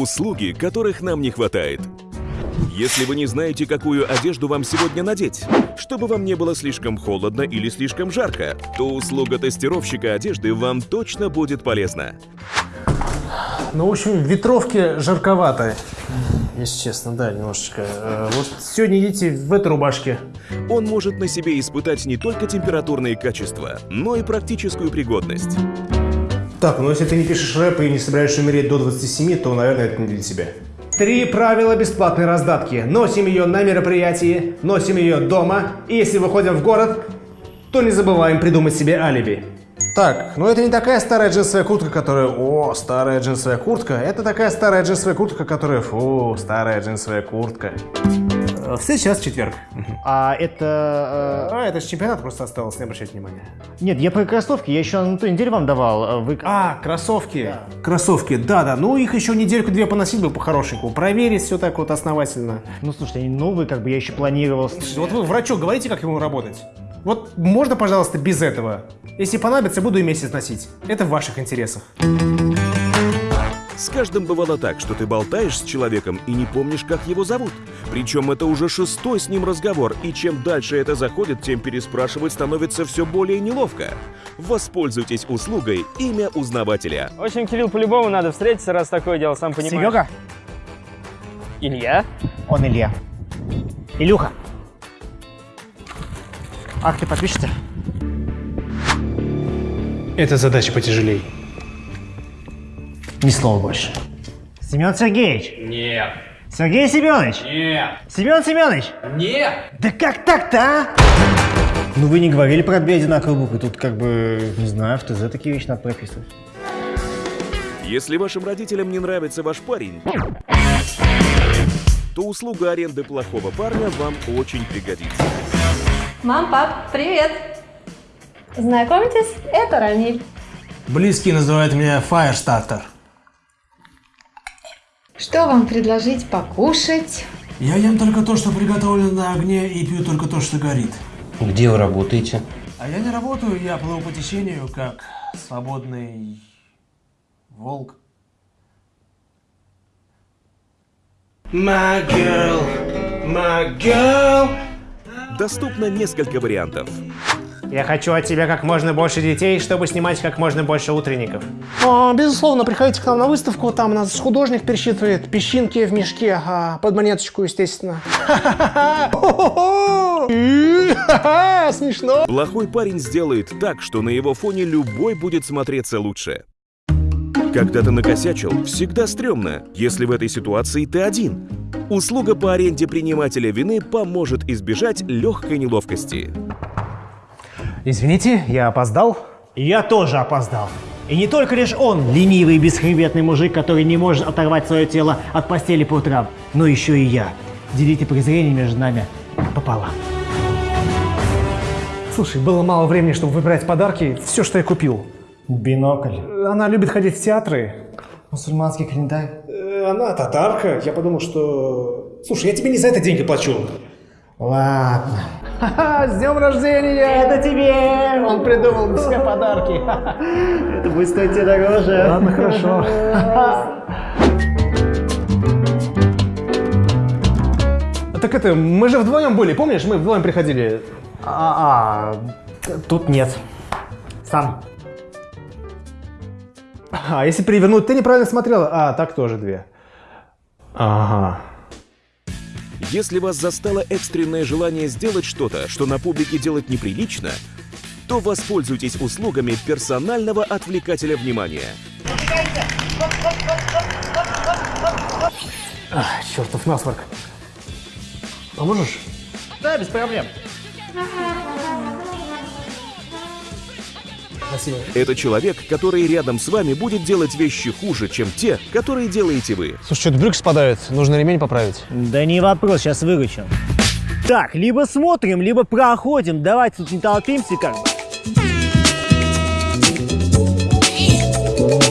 Услуги, которых нам не хватает. Если вы не знаете, какую одежду вам сегодня надеть, чтобы вам не было слишком холодно или слишком жарко, то услуга тестировщика одежды вам точно будет полезна. Ну, в общем, ветровки жарковато. Если честно, да, немножечко. Э, Вот сегодня идите в этой рубашке. Он может на себе испытать не только температурные качества, но и практическую пригодность. Так, ну если ты не пишешь рэп и не собираешься умереть до 27, то, наверное, это не для тебя. Три правила бесплатной раздатки. Носим ее на мероприятии, носим ее дома, и если выходим в город, то не забываем придумать себе алиби. Так, ну это не такая старая джинсовая куртка, которая «О, старая джинсовая куртка». Это такая старая джинсовая куртка, которая «Фу, старая джинсовая куртка». Э, В следующий раз в четверг. А это... А, это же чемпионат просто осталось, не обращайте внимания. э, Нет, я про кроссовки, я еще на той неделе вам давал. а Вы... А, кроссовки. Кроссовки, да-да. Ну, их еще недельку-две поносить бы по-хорошенькому. Проверить все так вот основательно. Ну, слушайте, они новые, как бы я еще планировал. Вот вы врачу говорите, как ему работать? Вот можно, пожалуйста, без этого? Если понадобится, буду и месяц носить. Это в ваших интересах. С каждым бывало так, что ты болтаешь с человеком и не помнишь, как его зовут. Причем это уже шестой с ним разговор, и чем дальше это заходит, тем переспрашивать становится все более неловко. Воспользуйтесь услугой «Имя узнавателя». В общем, Кирилл, по-любому надо встретиться, раз такое дело, сам понимаешь. Серега? Илья? Он Илья. Илюха. Ах, ты подпишешься? Это задача потяжелей. Ни слова больше. Семен Сергеевич. Нет. Сергей Семенович. Нет. Семен Семенович. Нет. Да как так-то, а? Ну вы не говорили про две одинаковые буквы. Тут как бы, не знаю, в ТЗ такие вещи надо прописывать. Если вашим родителям не нравится ваш парень, то услуга аренды плохого парня вам очень пригодится. Мам, пап, привет! Знакомьтесь, это Рамиль. Близкие называют меня Firestarter. Что вам предложить покушать? Я ем только то, что приготовлено на огне, и пью только то, что горит. Где вы работаете? А я не работаю, я плыву по течению, как свободный волк. My girl, my girl. Доступно несколько вариантов. Я хочу от тебя как можно больше детей, чтобы снимать как можно больше утренников. О, безусловно, приходите к нам на выставку, там нас художник пересчитывает песчинки в мешке, а, под монеточку, естественно. Смешно. Плохой парень сделает так, что на его фоне любой будет смотреться лучше. Когда ты накосячил, всегда стрёмно, если в этой ситуации ты один. Услуга по аренде принимателя вины поможет избежать легкой неловкости. Извините, я опоздал. Я тоже опоздал. И не только лишь он, ленивый и бесхребетный мужик, который не может оторвать свое тело от постели по утрам, но еще и я. Делите презрение между нами пополам. Слушай, было мало времени, чтобы выбирать подарки. Все, что я купил. Бинокль. Она любит ходить в театры. Мусульманский календарь. Э, Она татарка. Я подумал, что... Слушай, я тебе не за это деньги плачу. Ладно. Ха-ха, с днем рождения! Это тебе! Он придумал для себя подарки. Это будет стоить тебе дороже. Ладно, хорошо. Так это, мы же вдвоем были, помнишь? Мы вдвоем приходили. А, а, тут нет. Сам. А если перевернуть, ты неправильно смотрела. А, так тоже две. Ага. Если вас застало экстренное желание сделать что-то, что на публике делать неприлично, то воспользуйтесь услугами персонального отвлекателя внимания. Ах, чертов насморк. Поможешь? Да, без проблем. Спасибо. Это человек, который рядом с вами будет делать вещи хуже, чем те, которые делаете вы. Слушай, что-то брюк спадает. Нужно ремень поправить. Да не вопрос, сейчас выручим. Так, либо смотрим, либо проходим. Давайте тут не толпимся как бы.